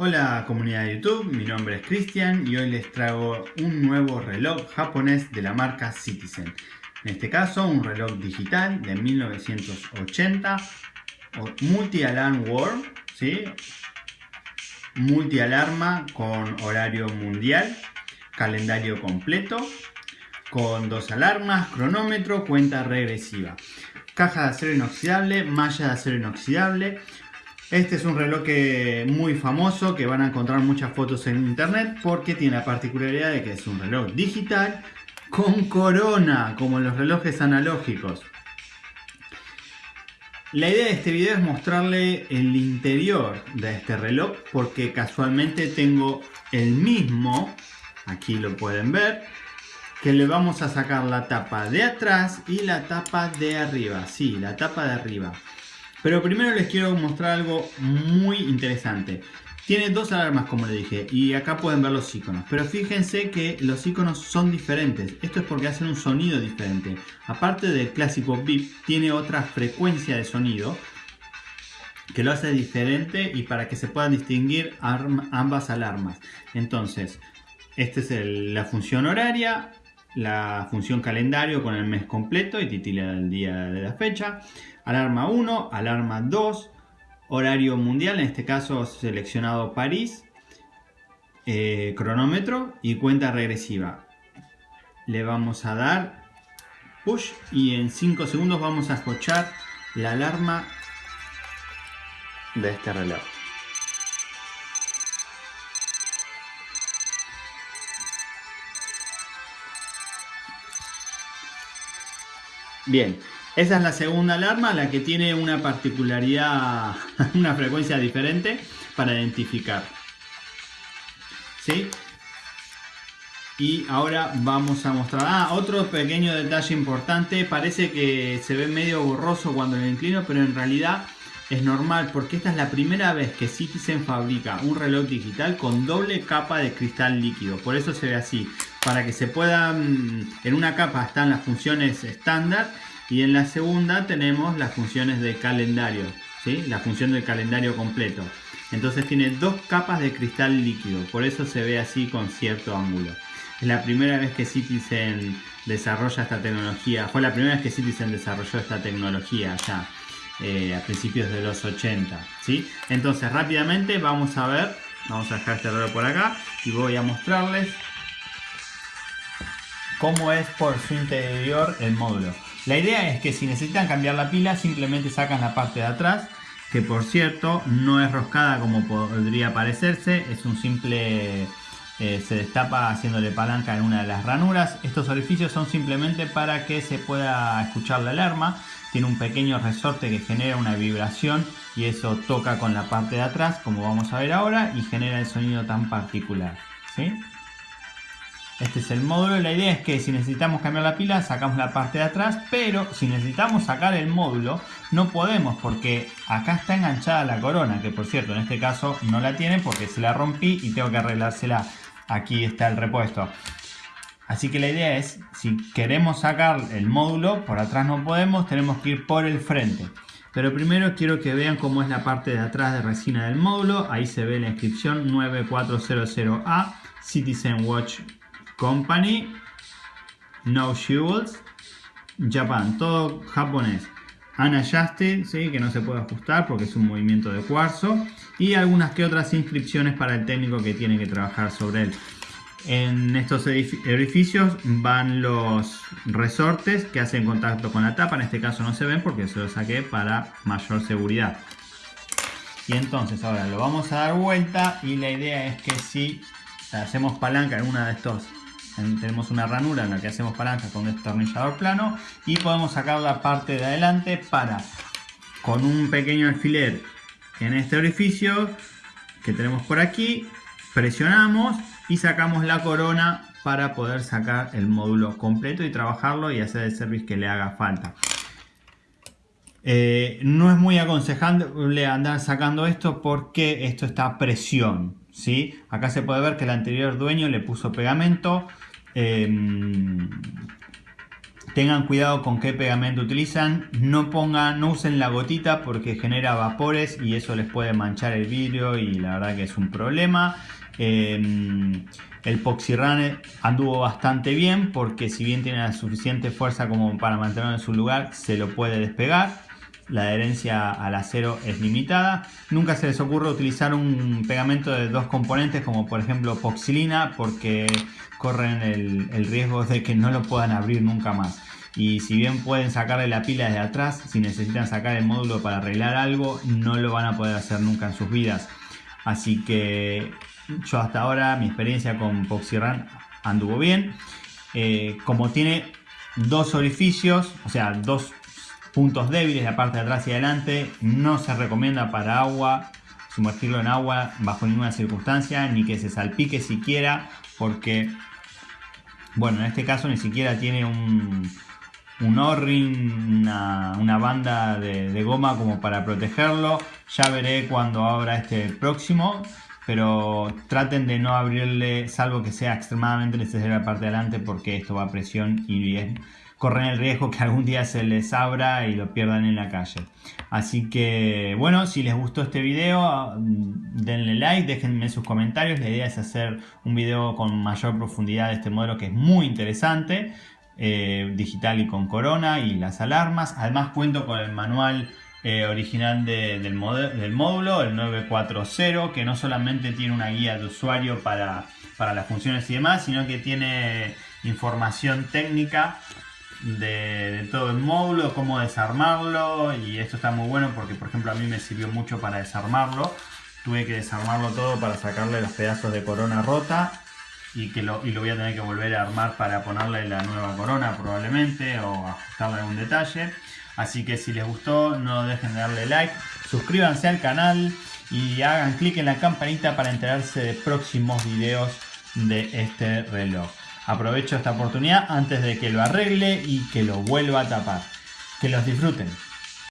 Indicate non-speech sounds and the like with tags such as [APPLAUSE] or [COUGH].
Hola comunidad de YouTube, mi nombre es Cristian y hoy les traigo un nuevo reloj japonés de la marca Citizen. En este caso un reloj digital de 1980, multi-alarm world, ¿sí? multi-alarma con horario mundial, calendario completo, con dos alarmas, cronómetro, cuenta regresiva. Caja de acero inoxidable, malla de acero inoxidable, este es un reloj muy famoso que van a encontrar muchas fotos en internet porque tiene la particularidad de que es un reloj digital con corona, como los relojes analógicos. La idea de este video es mostrarle el interior de este reloj porque casualmente tengo el mismo, aquí lo pueden ver, que le vamos a sacar la tapa de atrás y la tapa de arriba, sí, la tapa de arriba. Pero primero les quiero mostrar algo muy interesante. Tiene dos alarmas como le dije y acá pueden ver los iconos. Pero fíjense que los iconos son diferentes. Esto es porque hacen un sonido diferente. Aparte del clásico bip, tiene otra frecuencia de sonido que lo hace diferente y para que se puedan distinguir ambas alarmas. Entonces, esta es la función horaria, la función calendario con el mes completo y titila el día de la fecha, alarma 1, alarma 2, horario mundial, en este caso seleccionado París, eh, cronómetro y cuenta regresiva. Le vamos a dar push y en 5 segundos vamos a escuchar la alarma de este reloj. Bien, esa es la segunda alarma, la que tiene una particularidad, [LAUGHS] una frecuencia diferente para identificar. ¿Sí? Y ahora vamos a mostrar... Ah, otro pequeño detalle importante. Parece que se ve medio borroso cuando lo inclino, pero en realidad es normal porque esta es la primera vez que Citizen fabrica un reloj digital con doble capa de cristal líquido. Por eso se ve así. Para que se puedan... En una capa están las funciones estándar y en la segunda tenemos las funciones de calendario, ¿sí? la función del calendario completo. Entonces tiene dos capas de cristal líquido, por eso se ve así con cierto ángulo. Es la primera vez que Citizen desarrolla esta tecnología, fue la primera vez que Citizen desarrolló esta tecnología ya eh, a principios de los 80. ¿sí? Entonces rápidamente vamos a ver, vamos a dejar este reloj por acá y voy a mostrarles cómo es por su interior el módulo. La idea es que si necesitan cambiar la pila simplemente sacan la parte de atrás que por cierto no es roscada como podría parecerse, es un simple... Eh, se destapa haciéndole palanca en una de las ranuras. Estos orificios son simplemente para que se pueda escuchar la alarma. Tiene un pequeño resorte que genera una vibración y eso toca con la parte de atrás como vamos a ver ahora y genera el sonido tan particular. ¿sí? Este es el módulo. La idea es que si necesitamos cambiar la pila, sacamos la parte de atrás. Pero si necesitamos sacar el módulo, no podemos porque acá está enganchada la corona. Que por cierto, en este caso no la tiene porque se la rompí y tengo que arreglársela. Aquí está el repuesto. Así que la idea es, si queremos sacar el módulo, por atrás no podemos, tenemos que ir por el frente. Pero primero quiero que vean cómo es la parte de atrás de resina del módulo. Ahí se ve la inscripción 9400A Citizen Watch Company, No Jewels, Japan, todo japonés. Unadjusted, ¿sí? que no se puede ajustar porque es un movimiento de cuarzo. Y algunas que otras inscripciones para el técnico que tiene que trabajar sobre él. En estos edificios van los resortes que hacen contacto con la tapa. En este caso no se ven porque se los saqué para mayor seguridad. Y entonces ahora lo vamos a dar vuelta y la idea es que si hacemos palanca en una de estos tenemos una ranura en la que hacemos palanca con un destornillador plano y podemos sacar la parte de adelante para con un pequeño alfiler en este orificio que tenemos por aquí presionamos y sacamos la corona para poder sacar el módulo completo y trabajarlo y hacer el service que le haga falta eh, no es muy aconsejable andar sacando esto porque esto está a presión ¿sí? acá se puede ver que el anterior dueño le puso pegamento Em, tengan cuidado con qué pegamento utilizan, no pongan, no usen la gotita porque genera vapores y eso les puede manchar el vidrio y la verdad que es un problema. Em, el Poxirran anduvo bastante bien porque si bien tiene la suficiente fuerza como para mantenerlo en su lugar, se lo puede despegar. La adherencia al acero es limitada. Nunca se les ocurre utilizar un pegamento de dos componentes como por ejemplo Poxilina porque corren el, riesgo de que no lo puedan abrir nunca más y si bien pueden sacarle la pila desde atrás, si necesitan sacar el módulo para arreglar algo, no lo van a poder hacer nunca en sus vidas. Así que yo hasta ahora mi experiencia con PoxyRun anduvo bien. Eh, como tiene dos orificios, o sea, dos puntos débiles, la parte de atrás y adelante, no se recomienda para agua, sumergirlo en agua bajo ninguna circunstancia, ni que se salpique siquiera, porque, bueno, en este caso ni siquiera tiene un, un O-ring, una, banda de, de, goma como para protegerlo. Ya veré cuando abra este próximo pero traten de no abrirle, salvo que sea extremadamente necesario la parte de adelante, porque esto va a presión y corren el riesgo que algún día se les abra y lo pierdan en la calle. Así que, bueno, si les gustó este video, denle like, déjenme sus comentarios. La idea es hacer un video con mayor profundidad de este modelo que es muy interesante. Eh, digital y con corona y las alarmas. Además cuento con el manual eh, original del, del, módulo, el 940, que no solamente tiene una guía de usuario para, para las funciones y demás, sino que tiene información técnica de, todo el módulo, cómo desarmarlo y esto está muy bueno porque por ejemplo a mí me sirvió mucho para desarmarlo. Tuve que desarmarlo todo para sacarle los pedazos de corona rota y, que lo, y lo voy a tener que volver a armar para ponerle la nueva corona probablemente o ajustarle algún detalle. Así que si les gustó no dejen de darle like, suscríbanse al canal y hagan clic en la campanita para enterarse de próximos videos de este reloj. Aprovecho esta oportunidad antes de que lo arregle y que lo vuelva a tapar. Que los disfruten.